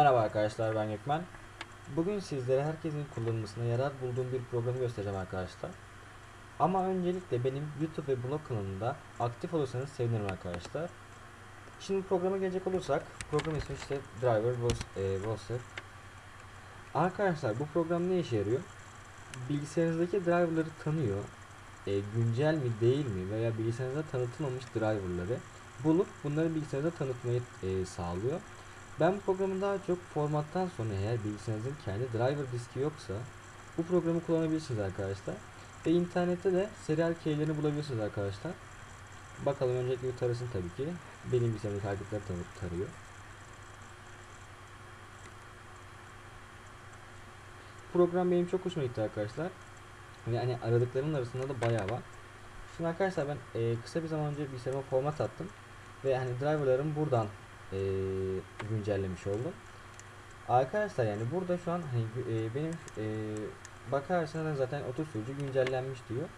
arkadaşlar ben Gökmen. Bugün sizlere herkesin kullanmasına yarar bulduğum bir programı göstereceğim arkadaşlar. Ama öncelikle benim YouTube ve blog kanalımda aktif olursanız sevinirim arkadaşlar. Şimdi programa gelecek olursak program ismi işte Driver Bos- e, Browser. Arkadaşlar bu program ne işe yarıyor? Bilgisayarınızdaki driverları tanıyor. E, güncel mi değil mi veya bilgisayarınızda tanıtılmamış driverları bulup bunları bilgisayarınıza tanıtmayı e, sağlıyor. Ben bu programı daha çok formattan sonra eğer bilgisayarınızın kendi driver diski yoksa bu programı kullanabilirsiniz arkadaşlar. Ve internette de serial keylerini bulabilirsiniz arkadaşlar. Bakalım öncelikle bir tarasın tabii ki. Benim bilgisayarımdaki hareketleri tanıp tarıyor. Program benim çok hoşuma gitti arkadaşlar. Yani aradıklarımın arasında da bayağı var. Şimdi arkadaşlar ben e, kısa bir zaman önce bilgisayarıma format attım. Ve hani driverlarım buradan e, güncellemiş oldum. Arkadaşlar yani burada şu an hani e, benim e, bakarsanız zaten 30 sürücü güncellenmiş diyor.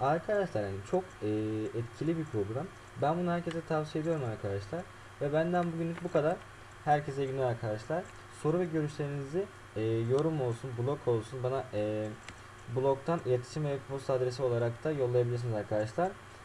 Arkadaşlar yani çok e, etkili bir program. Ben bunu herkese tavsiye ediyorum arkadaşlar. Ve benden bugünlük bu kadar. Herkese iyi günler arkadaşlar. Soru ve görüşlerinizi e, yorum olsun, blog olsun bana e, blogdan iletişim ve posta adresi olarak da yollayabilirsiniz arkadaşlar.